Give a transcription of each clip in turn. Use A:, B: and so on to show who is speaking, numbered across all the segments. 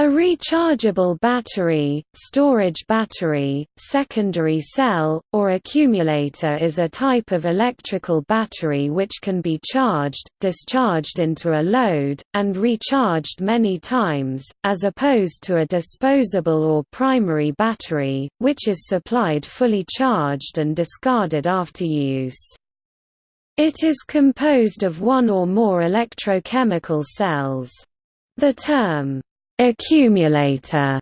A: A rechargeable battery, storage battery, secondary cell, or accumulator is a type of electrical battery which can be charged, discharged into a load, and recharged many times, as opposed to a disposable or primary battery, which is supplied fully charged and discarded after use. It is composed of one or more electrochemical cells. The term, accumulator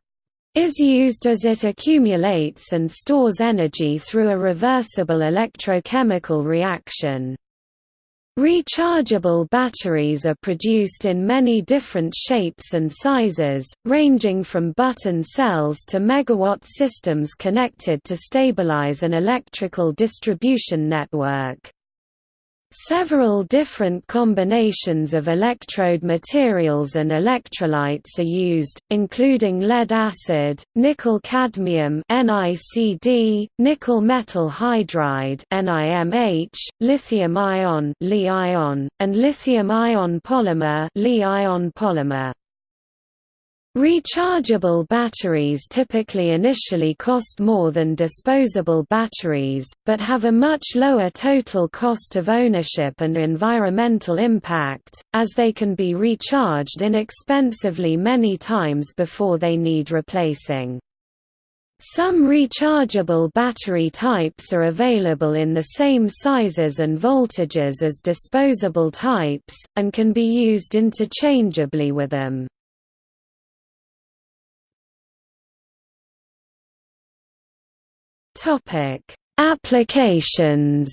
A: is used as it accumulates and stores energy through a reversible electrochemical reaction. Rechargeable batteries are produced in many different shapes and sizes, ranging from button cells to megawatt systems connected to stabilize an electrical distribution network. Several different combinations of electrode materials and electrolytes are used, including lead acid, nickel cadmium NiCd, nickel metal hydride NiMH, lithium ion Li-ion, and lithium ion polymer Li-ion polymer. Rechargeable batteries typically initially cost more than disposable batteries, but have a much lower total cost of ownership and environmental impact, as they can be recharged inexpensively many times before they need replacing. Some rechargeable battery types are available in the same sizes and voltages as disposable types, and can be used interchangeably with them. Topic: Applications.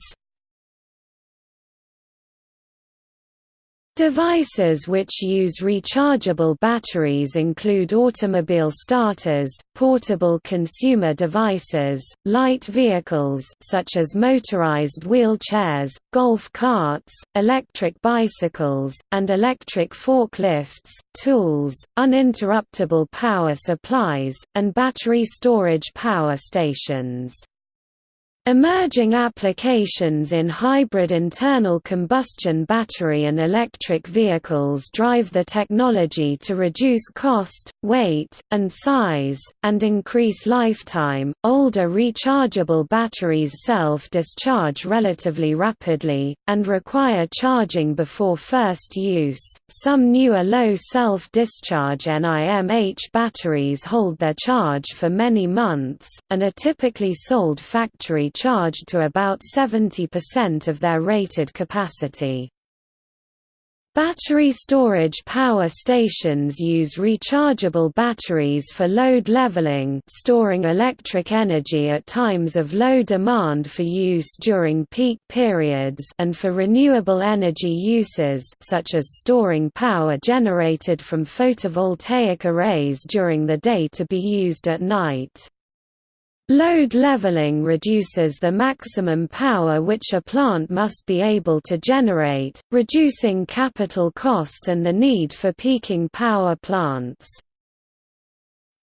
A: Devices which use rechargeable batteries include automobile starters, portable consumer devices, light vehicles such as motorized wheelchairs, golf carts, electric bicycles, and electric forklifts, tools, uninterruptible power supplies, and battery storage power stations. Emerging applications in hybrid internal combustion battery and electric vehicles drive the technology to reduce cost, weight, and size, and increase lifetime. Older rechargeable batteries self discharge relatively rapidly, and require charging before first use. Some newer low self discharge NIMH batteries hold their charge for many months, and are typically sold factory charged to about 70% of their rated capacity. Battery storage power stations use rechargeable batteries for load leveling storing electric energy at times of low demand for use during peak periods and for renewable energy uses such as storing power generated from photovoltaic arrays during the day to be used at night. Load leveling reduces the maximum power which a plant must be able to generate, reducing capital cost and the need for peaking power plants.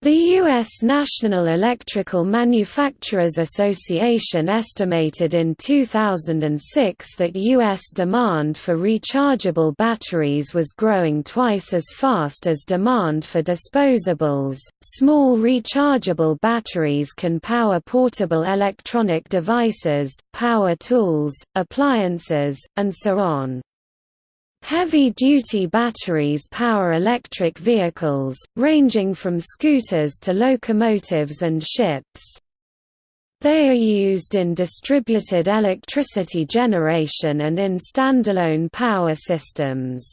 A: The U.S. National Electrical Manufacturers Association estimated in 2006 that U.S. demand for rechargeable batteries was growing twice as fast as demand for disposables. Small rechargeable batteries can power portable electronic devices, power tools, appliances, and so on. Heavy-duty batteries power electric vehicles, ranging from scooters to locomotives and ships. They are used in distributed electricity generation and in standalone power systems.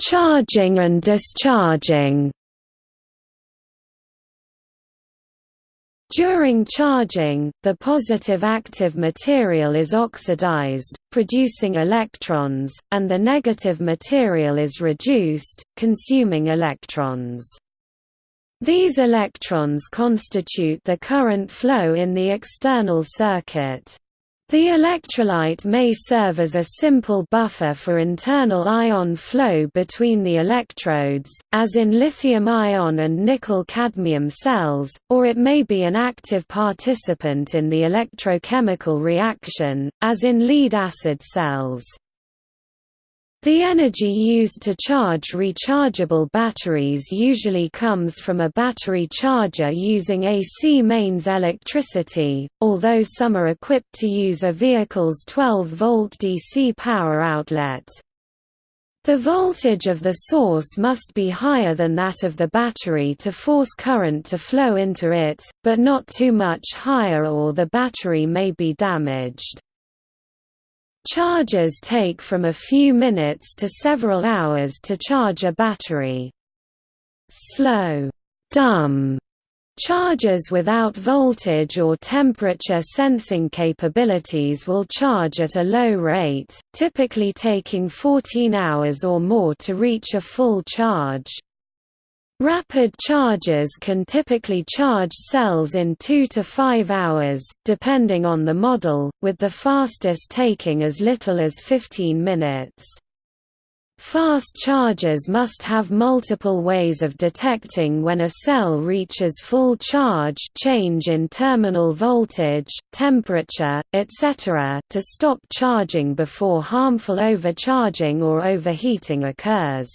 A: Charging and discharging During charging, the positive active material is oxidized, producing electrons, and the negative material is reduced, consuming electrons. These electrons constitute the current flow in the external circuit. The electrolyte may serve as a simple buffer for internal ion flow between the electrodes, as in lithium-ion and nickel-cadmium cells, or it may be an active participant in the electrochemical reaction, as in lead-acid cells. The energy used to charge rechargeable batteries usually comes from a battery charger using AC mains electricity, although some are equipped to use a vehicle's 12-volt DC power outlet. The voltage of the source must be higher than that of the battery to force current to flow into it, but not too much higher or the battery may be damaged. Chargers take from a few minutes to several hours to charge a battery. Slow, dumb Chargers without voltage or temperature sensing capabilities will charge at a low rate, typically taking 14 hours or more to reach a full charge. Rapid chargers can typically charge cells in 2 to 5 hours, depending on the model, with the fastest taking as little as 15 minutes. Fast chargers must have multiple ways of detecting when a cell reaches full charge change in terminal voltage, temperature, etc. to stop charging before harmful overcharging or overheating occurs.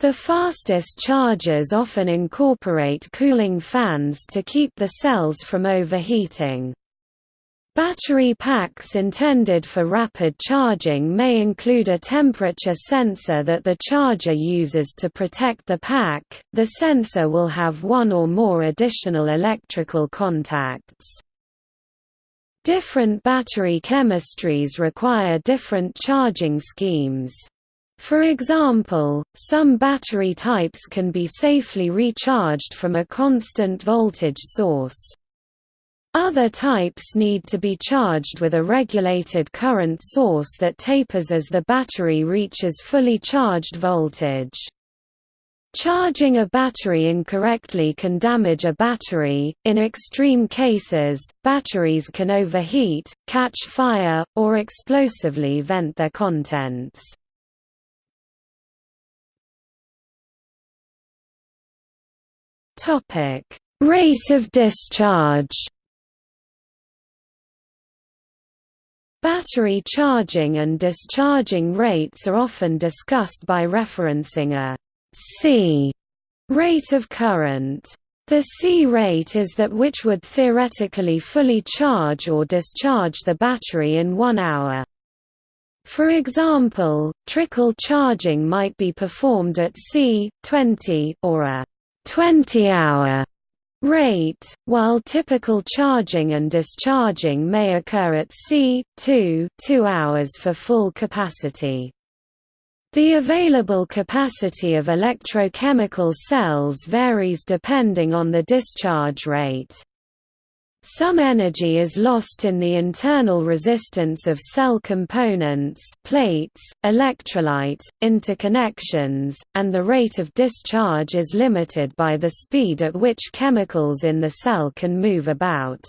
A: The fastest chargers often incorporate cooling fans to keep the cells from overheating. Battery packs intended for rapid charging may include a temperature sensor that the charger uses to protect the pack. The sensor will have one or more additional electrical contacts. Different battery chemistries require different charging schemes. For example, some battery types can be safely recharged from a constant voltage source. Other types need to be charged with a regulated current source that tapers as the battery reaches fully charged voltage. Charging a battery incorrectly can damage a battery. In extreme cases, batteries can overheat, catch fire, or explosively vent their contents. Topic: Rate of discharge. Battery charging and discharging rates are often discussed by referencing a C rate of current. The C rate is that which would theoretically fully charge or discharge the battery in one hour. For example, trickle charging might be performed at C, 20, or a 20-hour rate, while typical charging and discharging may occur at c. 2 2 hours for full capacity. The available capacity of electrochemical cells varies depending on the discharge rate. Some energy is lost in the internal resistance of cell components plates, electrolyte, interconnections, and the rate of discharge is limited by the speed at which chemicals in the cell can move about.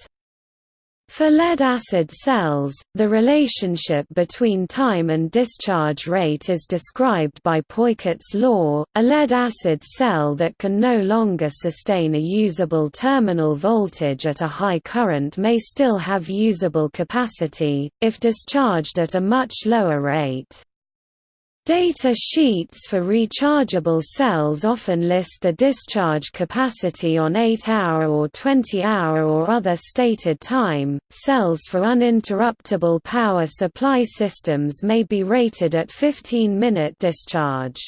A: For lead-acid cells, the relationship between time and discharge rate is described by Peukert's law. A lead-acid cell that can no longer sustain a usable terminal voltage at a high current may still have usable capacity, if discharged at a much lower rate. Data sheets for rechargeable cells often list the discharge capacity on 8-hour or 20-hour or other stated time. Cells for uninterruptible power supply systems may be rated at 15-minute discharge.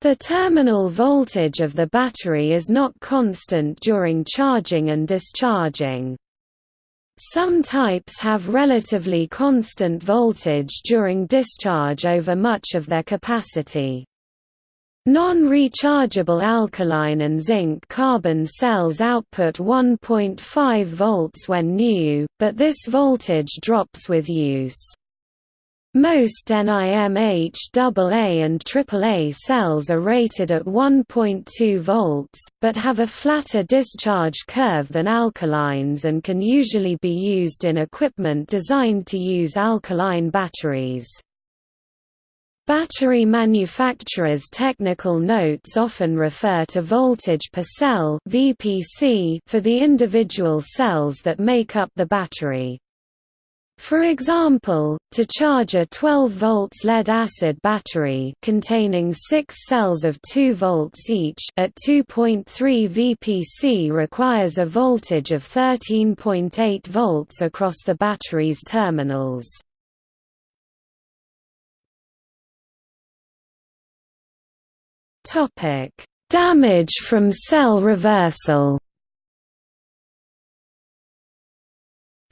A: The terminal voltage of the battery is not constant during charging and discharging. Some types have relatively constant voltage during discharge over much of their capacity. Non-rechargeable alkaline and zinc-carbon cells output 1.5 volts when new, but this voltage drops with use. Most NIMH AA and AAA cells are rated at 1.2 volts, but have a flatter discharge curve than alkalines and can usually be used in equipment designed to use alkaline batteries. Battery manufacturers' technical notes often refer to voltage per cell (VPC) for the individual cells that make up the battery. For example, to charge a 12 volts lead-acid battery containing 6 cells of 2 volts each at 2.3 VPC requires a voltage of 13.8 volts across the battery's terminals. Topic: Damage from cell reversal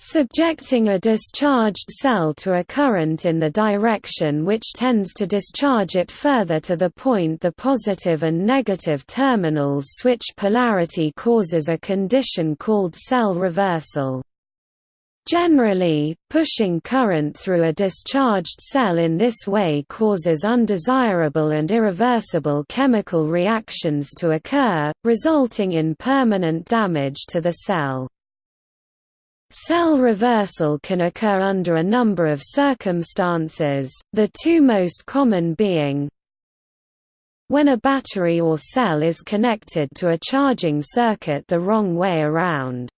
A: Subjecting a discharged cell to a current in the direction which tends to discharge it further to the point the positive and negative terminals switch polarity causes a condition called cell reversal. Generally, pushing current through a discharged cell in this way causes undesirable and irreversible chemical reactions to occur, resulting in permanent damage to the cell. Cell reversal can occur under a number of circumstances, the two most common being when a battery or cell is connected to a charging circuit the wrong way around.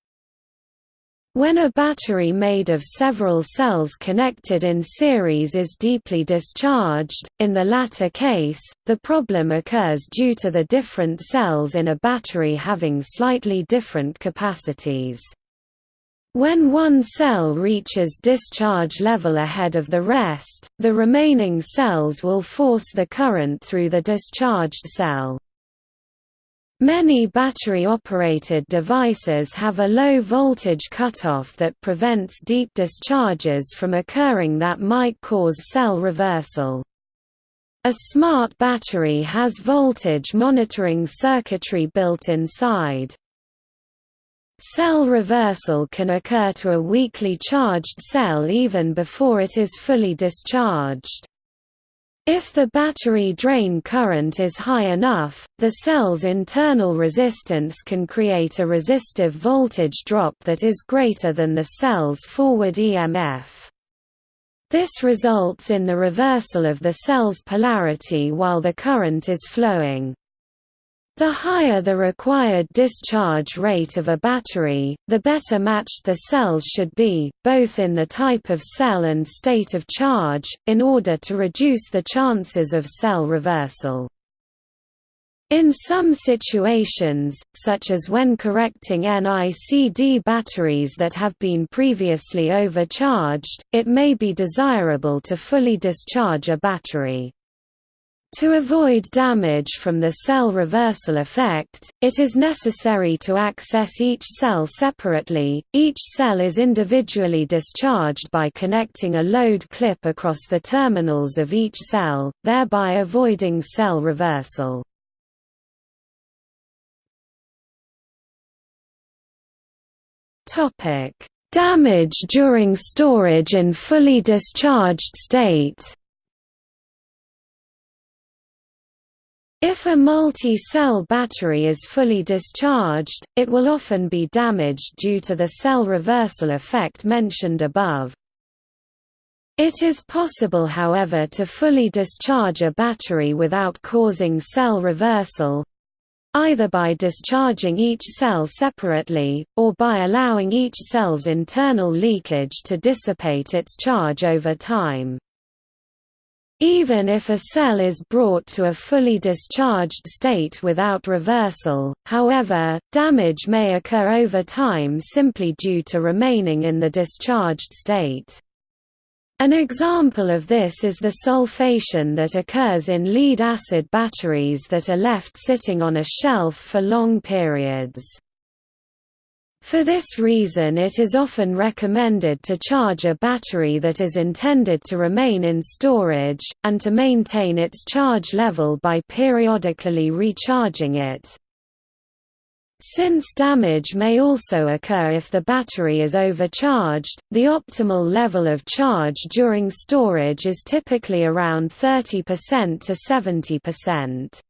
A: When a battery made of several cells connected in series is deeply discharged, in the latter case, the problem occurs due to the different cells in a battery having slightly different capacities. When one cell reaches discharge level ahead of the rest, the remaining cells will force the current through the discharged cell. Many battery-operated devices have a low voltage cutoff that prevents deep discharges from occurring that might cause cell reversal. A smart battery has voltage monitoring circuitry built inside. Cell reversal can occur to a weakly charged cell even before it is fully discharged. If the battery drain current is high enough, the cell's internal resistance can create a resistive voltage drop that is greater than the cell's forward EMF. This results in the reversal of the cell's polarity while the current is flowing. The higher the required discharge rate of a battery, the better matched the cells should be, both in the type of cell and state of charge, in order to reduce the chances of cell reversal. In some situations, such as when correcting NICD batteries that have been previously overcharged, it may be desirable to fully discharge a battery. To avoid damage from the cell reversal effect, it is necessary to access each cell separately. Each cell is individually discharged by connecting a load clip across the terminals of each cell, thereby avoiding cell reversal. Topic: Damage during storage in fully discharged state. If a multi-cell battery is fully discharged, it will often be damaged due to the cell reversal effect mentioned above. It is possible however to fully discharge a battery without causing cell reversal, either by discharging each cell separately, or by allowing each cell's internal leakage to dissipate its charge over time. Even if a cell is brought to a fully discharged state without reversal, however, damage may occur over time simply due to remaining in the discharged state. An example of this is the sulfation that occurs in lead-acid batteries that are left sitting on a shelf for long periods. For this reason it is often recommended to charge a battery that is intended to remain in storage, and to maintain its charge level by periodically recharging it. Since damage may also occur if the battery is overcharged, the optimal level of charge during storage is typically around 30% to 70%.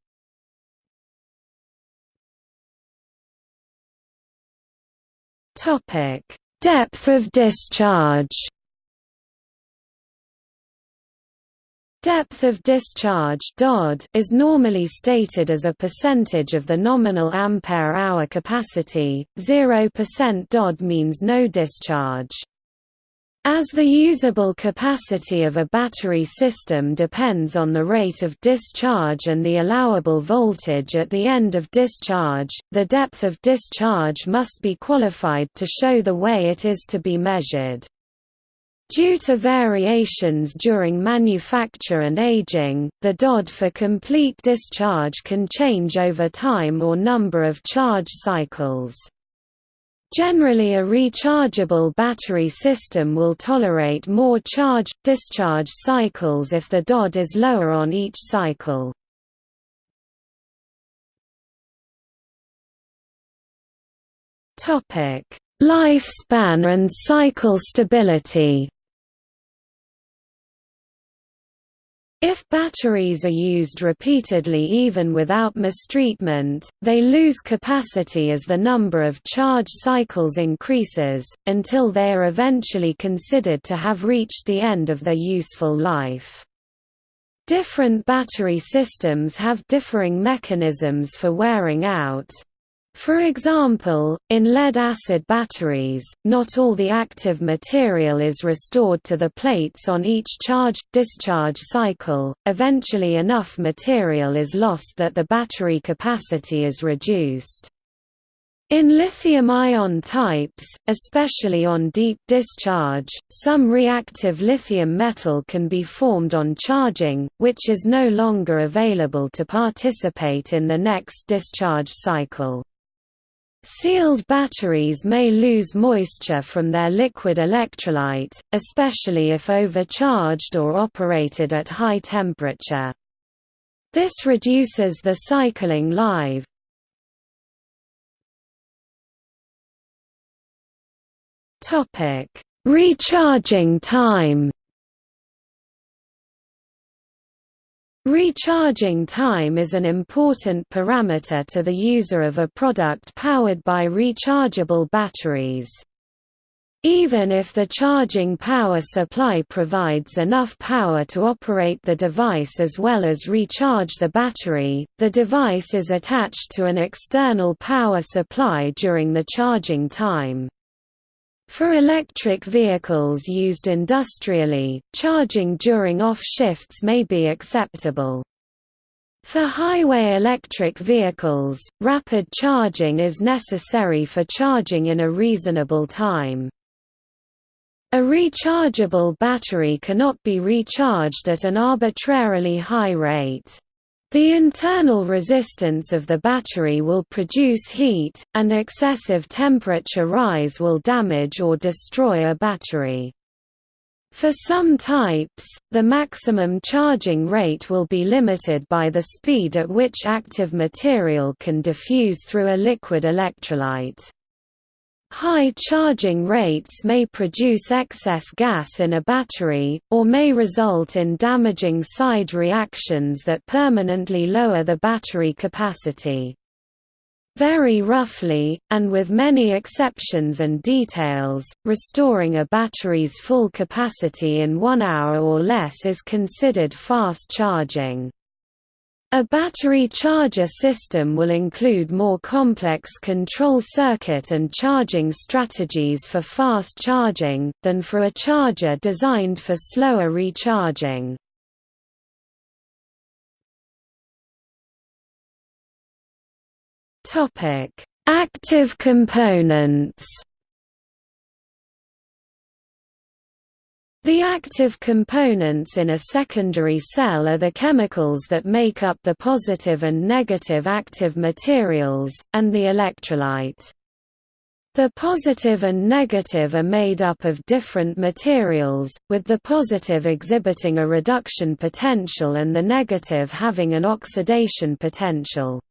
A: Topic: Depth of discharge. Depth of discharge (DOD) is normally stated as a percentage of the nominal ampere-hour capacity. 0% DOD means no discharge. As the usable capacity of a battery system depends on the rate of discharge and the allowable voltage at the end of discharge, the depth of discharge must be qualified to show the way it is to be measured. Due to variations during manufacture and aging, the DOD for complete discharge can change over time or number of charge cycles. Generally a rechargeable battery system will tolerate more charge-discharge cycles if the DOD is lower on each cycle. Lifespan and cycle stability If batteries are used repeatedly even without mistreatment, they lose capacity as the number of charge cycles increases, until they are eventually considered to have reached the end of their useful life. Different battery systems have differing mechanisms for wearing out. For example, in lead-acid batteries, not all the active material is restored to the plates on each charge-discharge cycle, eventually enough material is lost that the battery capacity is reduced. In lithium-ion types, especially on deep discharge, some reactive lithium metal can be formed on charging, which is no longer available to participate in the next discharge cycle. Sealed batteries may lose moisture from their liquid electrolyte, especially if overcharged or operated at high temperature. This reduces the cycling life. Recharging time Recharging time is an important parameter to the user of a product powered by rechargeable batteries. Even if the charging power supply provides enough power to operate the device as well as recharge the battery, the device is attached to an external power supply during the charging time. For electric vehicles used industrially, charging during off shifts may be acceptable. For highway electric vehicles, rapid charging is necessary for charging in a reasonable time. A rechargeable battery cannot be recharged at an arbitrarily high rate. The internal resistance of the battery will produce heat, and excessive temperature rise will damage or destroy a battery. For some types, the maximum charging rate will be limited by the speed at which active material can diffuse through a liquid electrolyte. High charging rates may produce excess gas in a battery, or may result in damaging side reactions that permanently lower the battery capacity. Very roughly, and with many exceptions and details, restoring a battery's full capacity in one hour or less is considered fast charging. A battery charger system will include more complex control circuit and charging strategies for fast charging, than for a charger designed for slower recharging. Active components The active components in a secondary cell are the chemicals that make up the positive and negative active materials, and the electrolyte. The positive and negative are made up of different materials, with the positive exhibiting a reduction potential and the negative having an oxidation potential.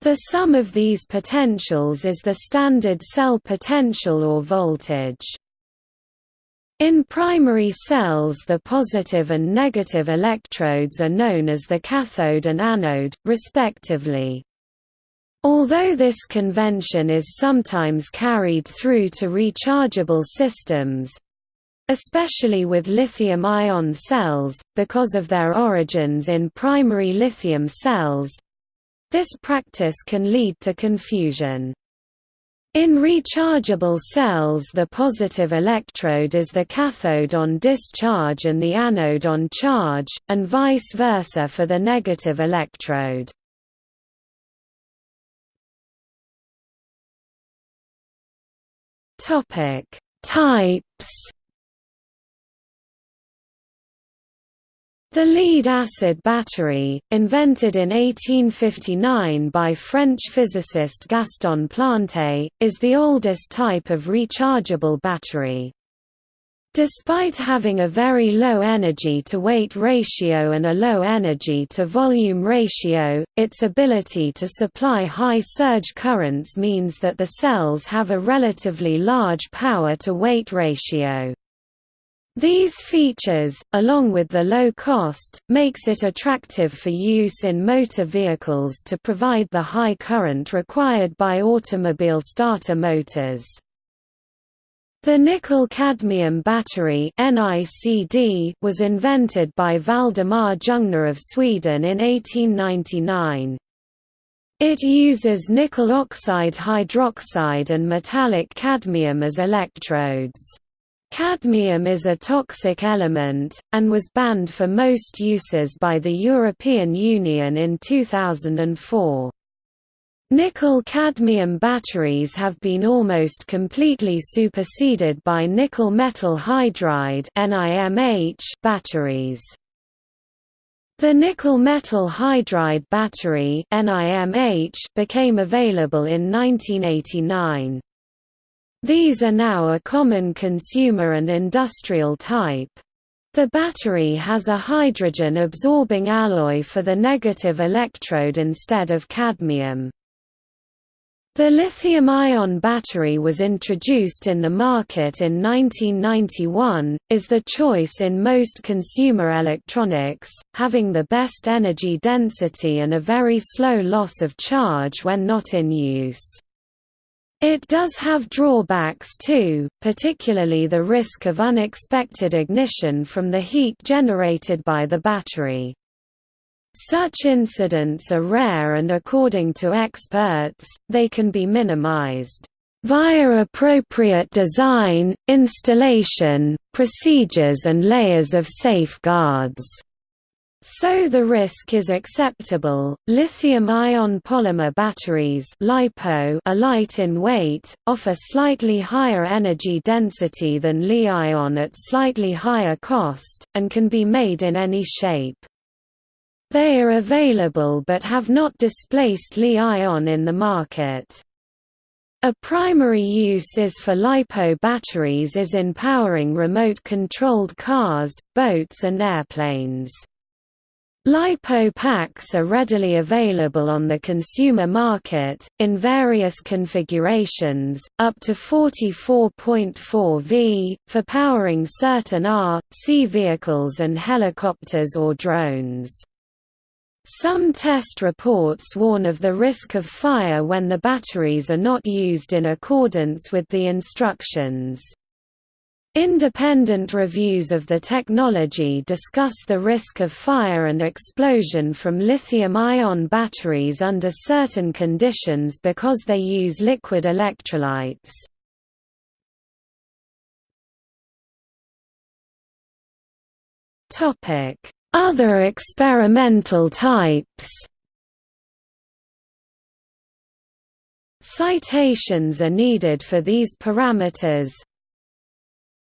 A: The sum of these potentials is the standard cell potential or voltage. In primary cells the positive and negative electrodes are known as the cathode and anode, respectively. Although this convention is sometimes carried through to rechargeable systems, especially with lithium-ion cells, because of their origins in primary lithium cells, this practice can lead to confusion. In rechargeable cells the positive electrode is the cathode on discharge and the anode on charge, and vice versa for the negative electrode. Types The lead-acid battery, invented in 1859 by French physicist Gaston Planté, is the oldest type of rechargeable battery. Despite having a very low energy-to-weight ratio and a low energy-to-volume ratio, its ability to supply high surge currents means that the cells have a relatively large power-to-weight ratio. These features, along with the low cost, makes it attractive for use in motor vehicles to provide the high current required by automobile starter motors. The nickel-cadmium battery was invented by Valdemar Jungner of Sweden in 1899. It uses nickel oxide hydroxide and metallic cadmium as electrodes. Cadmium is a toxic element, and was banned for most uses by the European Union in 2004. Nickel-cadmium batteries have been almost completely superseded by nickel metal hydride batteries. The nickel metal hydride battery became available in 1989. These are now a common consumer and industrial type. The battery has a hydrogen-absorbing alloy for the negative electrode instead of cadmium. The lithium-ion battery was introduced in the market in 1991, is the choice in most consumer electronics, having the best energy density and a very slow loss of charge when not in use. It does have drawbacks too, particularly the risk of unexpected ignition from the heat generated by the battery. Such incidents are rare and according to experts, they can be minimized via appropriate design, installation, procedures and layers of safeguards. So the risk is acceptable. Lithium-ion polymer batteries (LiPo) are light in weight, offer slightly higher energy density than Li-ion at slightly higher cost, and can be made in any shape. They are available but have not displaced Li-ion in the market. A primary use is for LiPo batteries is in powering remote-controlled cars, boats and airplanes. LiPo packs are readily available on the consumer market, in various configurations, up to 44.4 V, for powering certain R, C vehicles and helicopters or drones. Some test reports warn of the risk of fire when the batteries are not used in accordance with the instructions. Independent reviews of the technology discuss the risk of fire and explosion from lithium-ion batteries under certain conditions because they use liquid electrolytes. Other experimental types Citations are needed for these parameters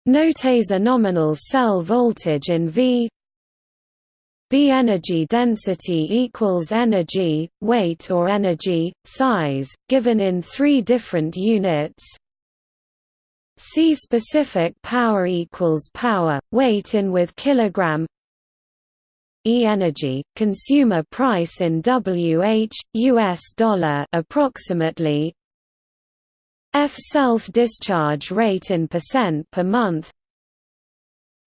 A: Notes a nominal cell voltage in V. B energy density equals energy, weight or energy, size, given in three different units. C specific power equals power, weight in with kilogram. E-energy, consumer price in WH, US dollar approximately F self-discharge rate in percent per month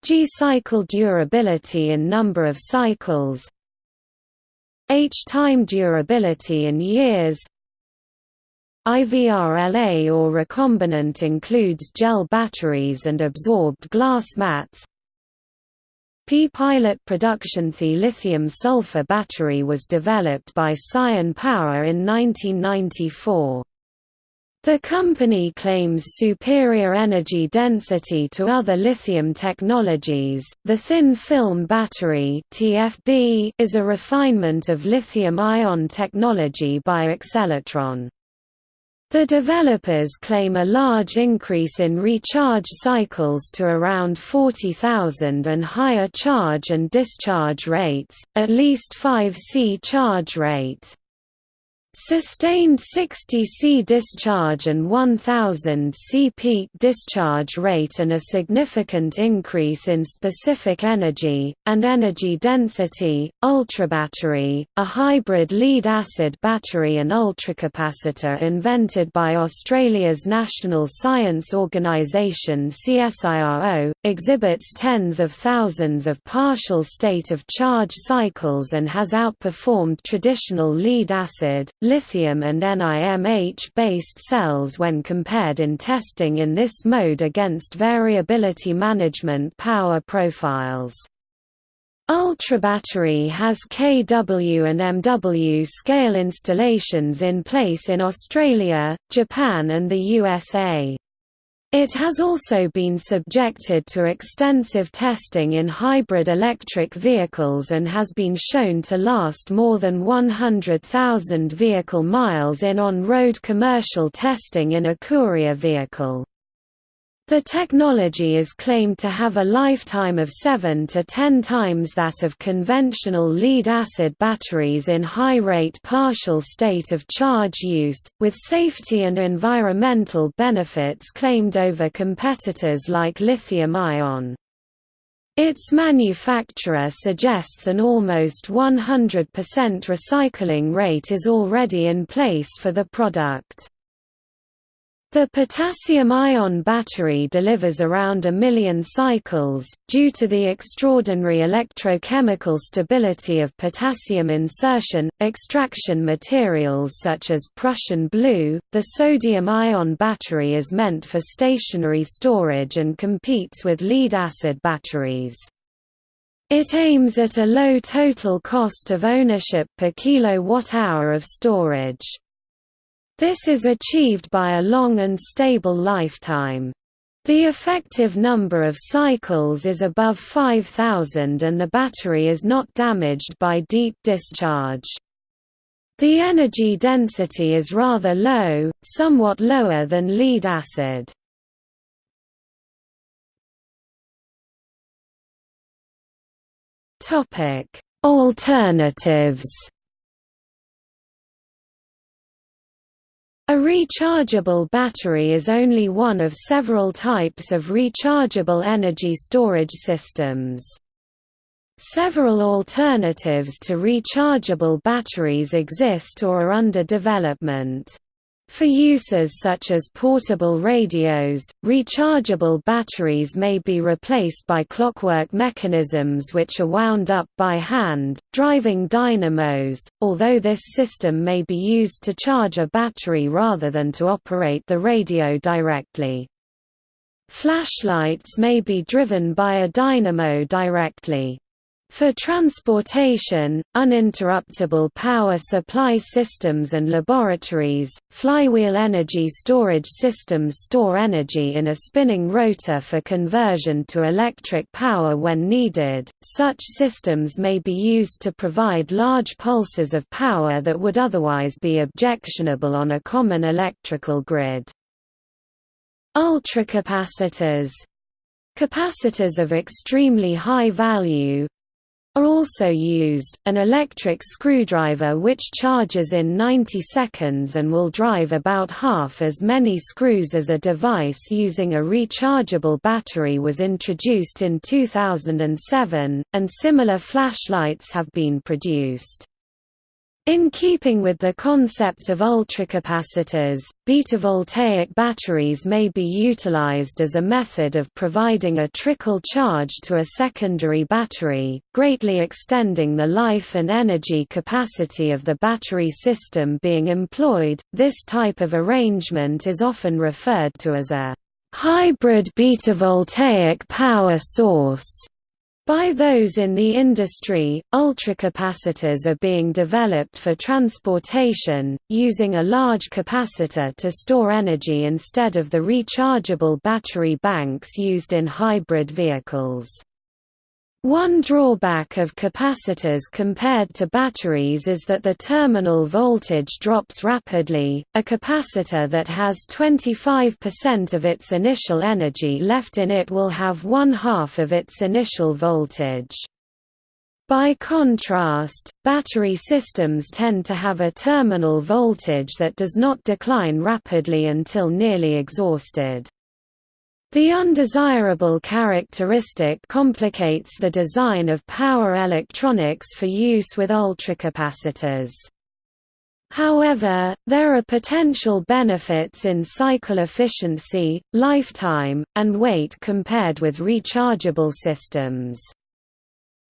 A: G cycle durability in number of cycles H time durability in years IVRLA or recombinant includes gel batteries and absorbed glass mats P-Pilot production The lithium-sulfur battery was developed by Sion Power in 1994. The company claims superior energy density to other lithium technologies. The thin film battery (TFB) is a refinement of lithium-ion technology by Excellatron. The developers claim a large increase in recharge cycles to around 40,000 and higher charge and discharge rates, at least 5C charge rate. Sustained 60 C discharge and 1000 C peak discharge rate and a significant increase in specific energy, and energy density, ultrabattery, a hybrid lead-acid battery and ultracapacitor invented by Australia's National Science Organisation CSIRO, exhibits tens of thousands of partial state of charge cycles and has outperformed traditional lead-acid, lithium and NIMH-based cells when compared in testing in this mode against variability management power profiles. Ultrabattery has KW and MW scale installations in place in Australia, Japan and the USA. It has also been subjected to extensive testing in hybrid electric vehicles and has been shown to last more than 100,000 vehicle miles in on-road commercial testing in a courier vehicle. The technology is claimed to have a lifetime of 7 to 10 times that of conventional lead-acid batteries in high-rate partial state of charge use, with safety and environmental benefits claimed over competitors like lithium-ion. Its manufacturer suggests an almost 100% recycling rate is already in place for the product. The potassium-ion battery delivers around a million cycles, due to the extraordinary electrochemical stability of potassium insertion, extraction materials such as Prussian blue. The sodium-ion battery is meant for stationary storage and competes with lead-acid batteries. It aims at a low total cost of ownership per kilowatt-hour of storage. This is achieved by a long and stable lifetime. The effective number of cycles is above 5000 and the battery is not damaged by deep discharge. The energy density is rather low, somewhat lower than lead acid. Alternatives A rechargeable battery is only one of several types of rechargeable energy storage systems. Several alternatives to rechargeable batteries exist or are under development. For uses such as portable radios, rechargeable batteries may be replaced by clockwork mechanisms which are wound up by hand, driving dynamos, although this system may be used to charge a battery rather than to operate the radio directly. Flashlights may be driven by a dynamo directly. For transportation, uninterruptible power supply systems and laboratories, flywheel energy storage systems store energy in a spinning rotor for conversion to electric power when needed. Such systems may be used to provide large pulses of power that would otherwise be objectionable on a common electrical grid. Ultracapacitors Capacitors of extremely high value, are also used, an electric screwdriver which charges in 90 seconds and will drive about half as many screws as a device using a rechargeable battery was introduced in 2007, and similar flashlights have been produced. In keeping with the concept of ultracapacitors, beta-voltaic batteries may be utilized as a method of providing a trickle charge to a secondary battery, greatly extending the life and energy capacity of the battery system being employed. This type of arrangement is often referred to as a hybrid beta-voltaic power source. By those in the industry, ultracapacitors are being developed for transportation, using a large capacitor to store energy instead of the rechargeable battery banks used in hybrid vehicles. One drawback of capacitors compared to batteries is that the terminal voltage drops rapidly. A capacitor that has 25% of its initial energy left in it will have one half of its initial voltage. By contrast, battery systems tend to have a terminal voltage that does not decline rapidly until nearly exhausted. The undesirable characteristic complicates the design of power electronics for use with ultracapacitors. However, there are potential benefits in cycle efficiency, lifetime, and weight compared with rechargeable systems.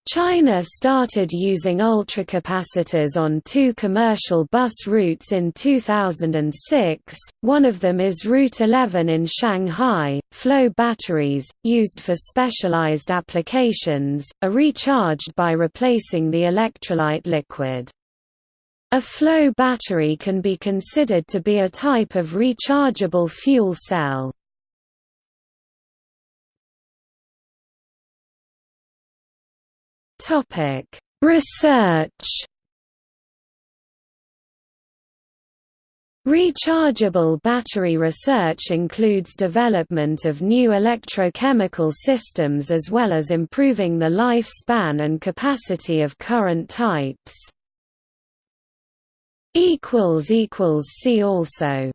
A: China started using ultracapacitors on two commercial bus routes in 2006, one of them is Route 11 in Shanghai. Flow batteries, used for specialized applications, are recharged by replacing the electrolyte liquid. A flow battery can be considered to be a type of rechargeable fuel cell. Topic: Research. Rechargeable battery research includes development of new electrochemical systems as well as improving the lifespan and capacity of current types. See also